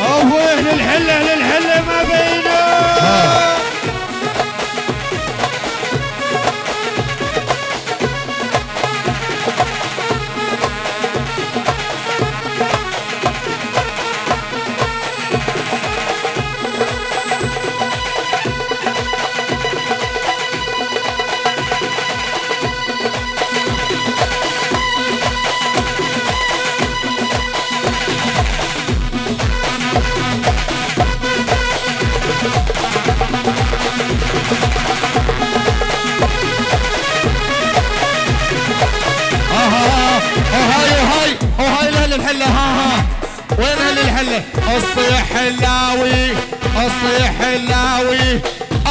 أهوه للحلة للحلة ما الصيح حلاوي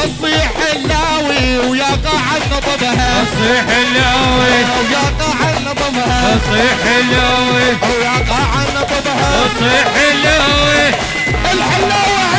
الصيح حلاوي ويا قاع نضبها صيح اللاوي. ويا قاع نضبها صيح اللاوي. ويا قاع نضبها صيح اللاوي. الحلاوة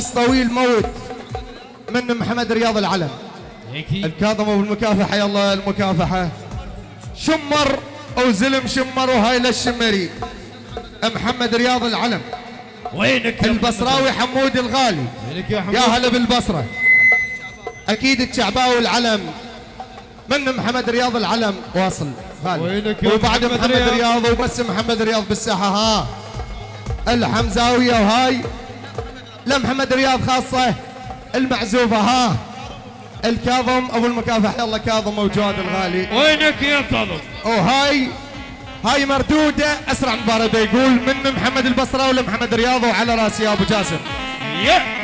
أس طويل موت من محمد رياض العلم. أكيد الكاظم أبو المكافحة حيا الله المكافحة. شمر أو زلم شمر وهاي للشمري. محمد رياض العلم. وينك يا البصراوي حمود الغالي. وينك يا حمود؟ يا هلا بالبصرة. أكيد الشعباوي العلم. من محمد رياض العلم؟ واصل. غالي وينك يا وبعد محمد؟ رياض وبس محمد رياض بالساحة ها. الحمزاوية وهاي. لا محمد رياض خاصة المعزوفة ها؟ الكاظم أبو المكافح يلا كاظم وجواد الغالي. وينك يا كاظم؟ وهاي هاي مردودة أسرع مباراة يقول من محمد البصراوي لمحمد رياض وعلى راسي يا أبو جاسم. يا!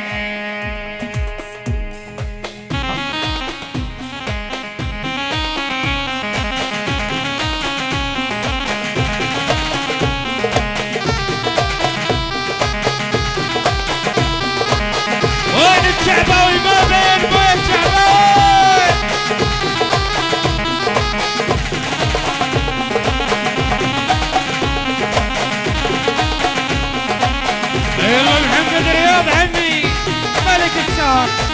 Yeah.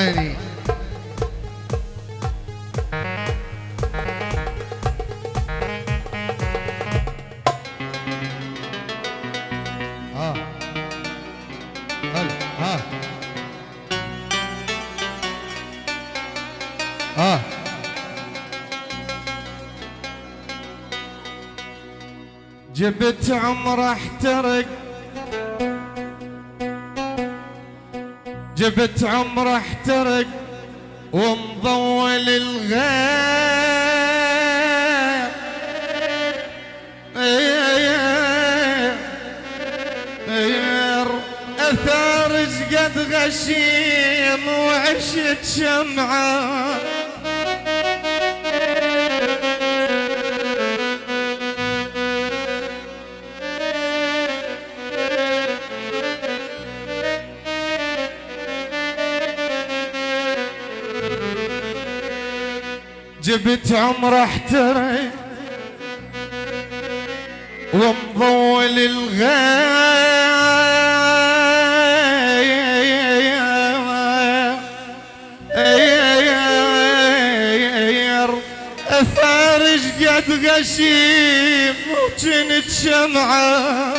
عيني آه. آه. آه. جبت عمره احترق. جبت عمر احترق ومضول الغير. غير أثار قد غشيم وعشت شمعة. جبت عمر احترق ومضول الغير افارج قد غشيم وجنت شمعة.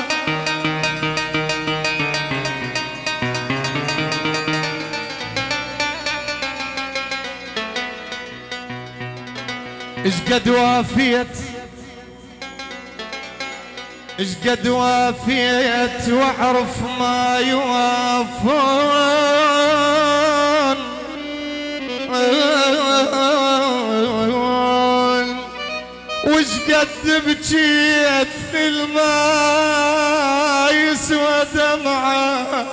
قد وافيت؟ إيش قد وافيت واعرف ما يوافون؟ وش قد بكيت في الماء يسوى دمعه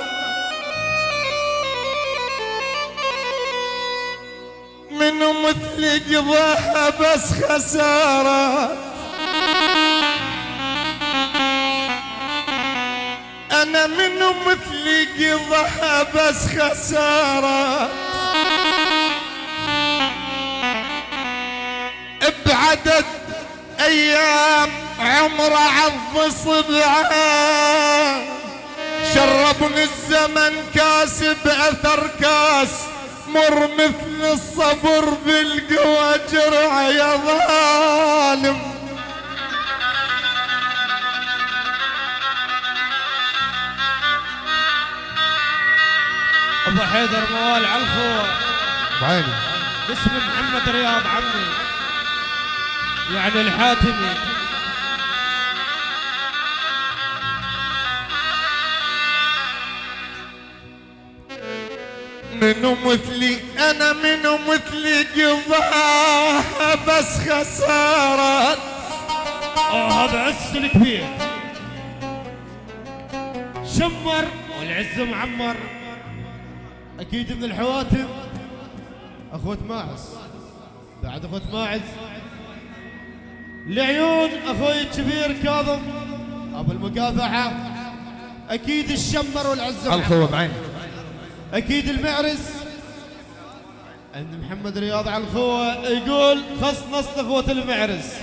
منو مثل قضاها بس خسارة. أنا منو مثل قضاها بس خسارة. بعدد أيام عمره عض صبعه. شربني الزمن كاس بأثر كاس. مر مثل الصبر بالقوى جرع يا ظالم. أبو حيدر موال علفو بعيني باسم محمد رياض عمي. يعني الحاتمي. منو مثلي أنا منو مثلي قضاها بس خسارة آه هذا عز الكبير. شمر والعز معمر. أكيد من الحواتم. أخوة ماعز. بعد أخوة ماعز. لعيون أخوي الكبير كاظم. أبو المكافحة أكيد الشمر والعز معمر. الخوة بعيني أكيد المعرس. عند محمد رياض على الخوة يقول خص نص اخوة المعرس.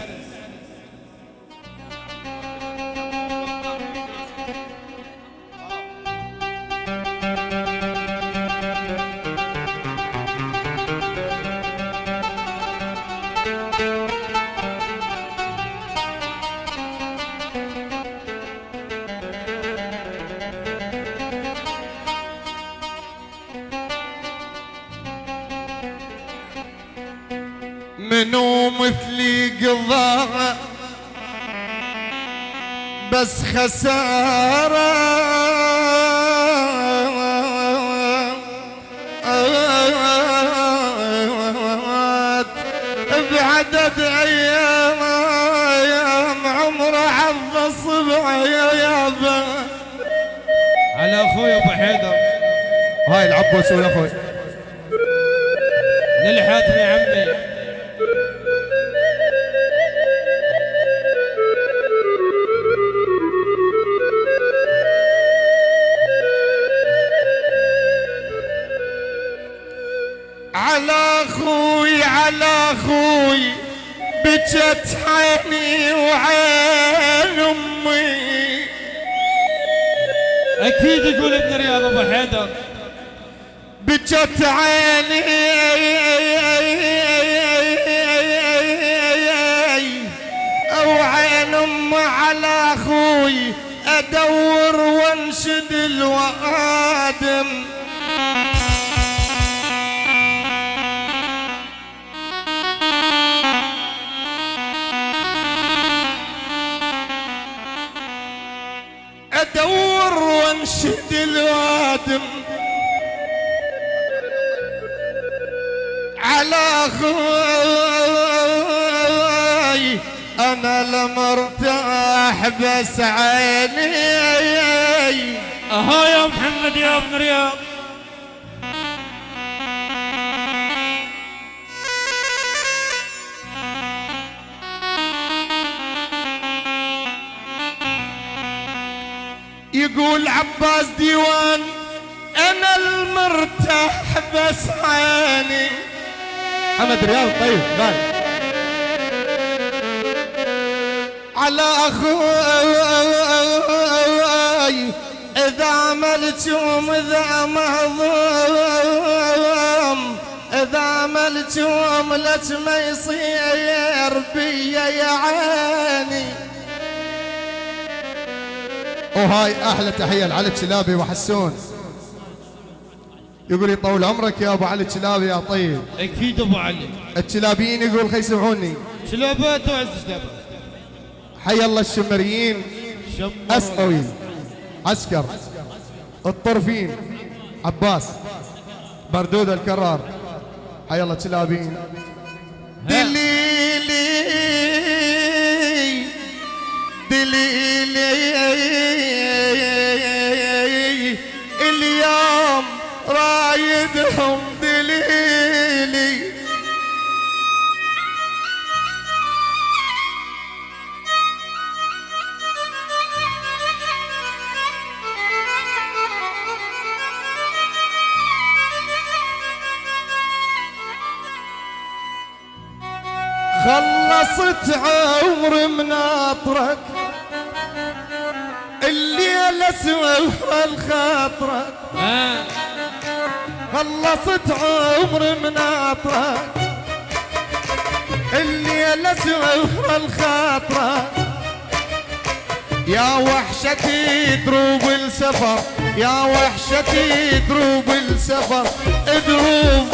خسارة. بعدد أيام أيام عمره عض صبعه يا يابا. على أخوي أبو حيدر. هاي العبوس ولا أخوي للحاتمي عمي. وعين أمي. أكيد يقول ابن رياض أبو حيدر. بجت عيني. أو عين أم على أخوي أدور وانشد الوادم. الوادم. على أخوي أنا لمرتاح بس عيني. أها يا محمد يا ابن رياض. يقول عباس ديوان أنا المرتاح بس عيني. محمد رياض طيب قال على أخوي إذا عملتم اذا مهضوم إذا عملتم لك ما يصير بيا يا عيني. وهاي أحلى تحية لعلي الشلابي وحسون. يقول يطول عمرك يا أبو علي الشلابي يا طيب. أكيد أبو علي. الشلابيين يقول خي يسمعوني شلابات وعز شلابات حي الله الشمريين. شمر أسقوي. عسكر. الطرفين. عباس. بردود الكرار. حي الله تلابين دليلي دليلي اليوم رايدهم دليلي خلصت عمر مناطرك الخاطرك ها؟ خلصت عمر مناطرك الليل اسوى الخاطرك يا وحشتي دروب السفر يا وحشتي دروب السفر. دروب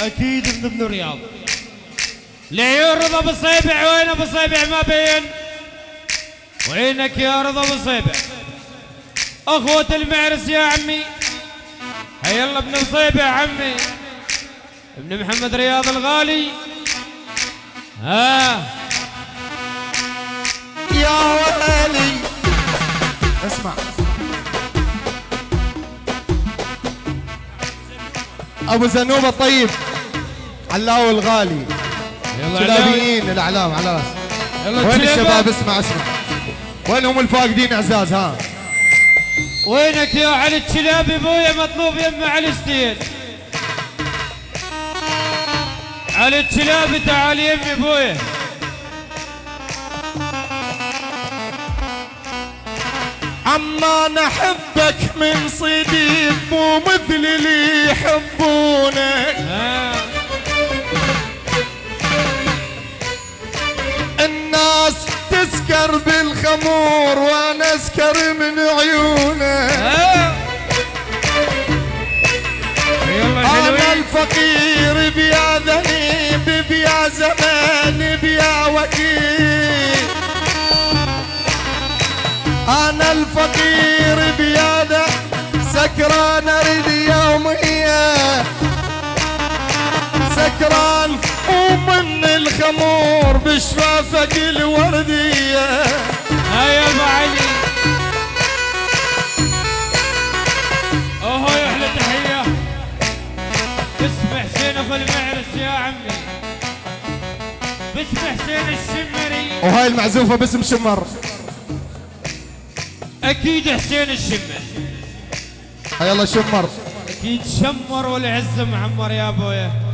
أكيد من ابن الرياض. لعيون رضا بالصيبع وين أبو صيبع؟ ما بين. وينك يا رضا بالصيبع أخوة المعرس يا عمي. هيا الله ابن صيبع عمي. ابن محمد رياض الغالي. ها. يا ويلي اسمع. أبو زنوبة الطيب علاوي الغالي. يلا كلابيين الإعلام على رأس. وين. الشباب؟ اسمع اسمع. وينهم الفاقدين إعزاز؟ ها. وينك يا علي الشلابي ابويا مطلوب يم علي ستيل علي الشلابي تعال يمي ابويا عما نحبك من صديق مو مثل اللي يحبونك. الناس تسكر بالخمور وأنا اسكر من عيونك. يلا أنا الفقير بيا أنا الفقير بيا ذا سكران اريد يومية سكران ومن الخمور بشفافك الوردية ها يا أبو علي. أوهو يا أحلى تحيه اسم حسين ابو المعرس يا عمي. باسم حسين الشمري. وهاي المعزوفة باسم شمر. أكيد حسين الشمر هاي الله شمر. أكيد شمر والعز معمر يا أبويا.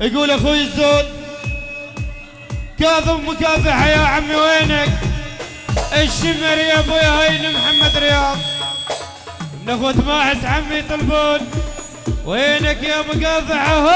يقول أخوي الزود كاظم مكافحه يا عمي وينك؟ الشمر يا ابويا هين محمد رياض. من أخوة ماحس عمي يطلبون وينك يا مكافحه هو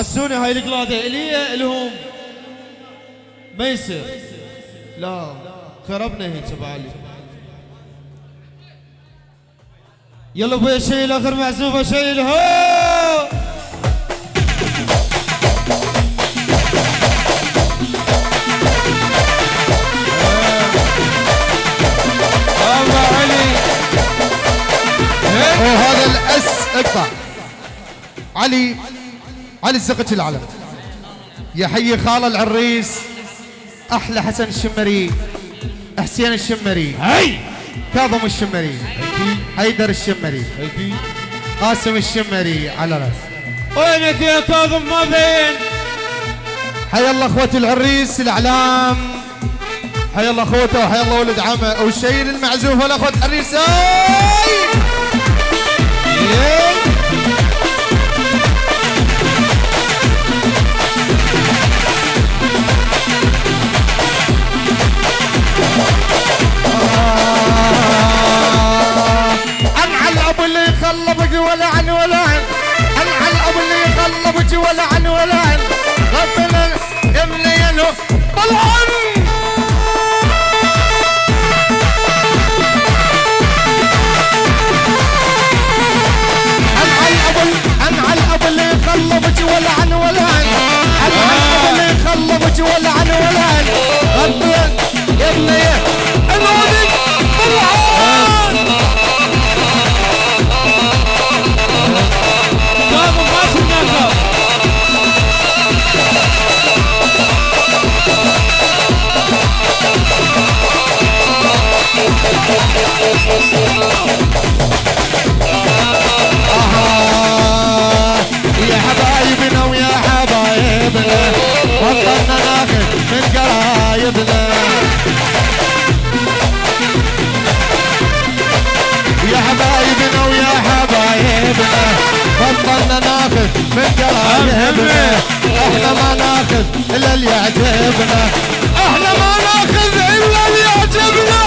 حسوني هاي القلادة. الي الهم ما يصير لا خربنا هيك ابو علي يلا أبويا شيل آخر معزوفه شيل هو! علي. الأس اقطع علي. علي الزقة العلم. يا حي خال العريس أحلى حسن الشمري. حسين الشمري. هاي! كاظم الشمري. حيدر الشمري. قاسم الشمري على رأس. وينك يا كاظم؟ ما بين حي الله اخوة العريس الأعلام. حي الله أخوته وحي الله ولد عمه. وشيل المعزوفه لاخوة العريس. آي! ياي! يخلبك ولا عن ولا عن انعى الاب اللي يخلبك ولا عن ولا عن غفل يمني ينو طلعن من قرايبنا إحنا ما ناخذ إلا اللي يعجبنا إحنا ما ناخذ إلا اللي يعجبنا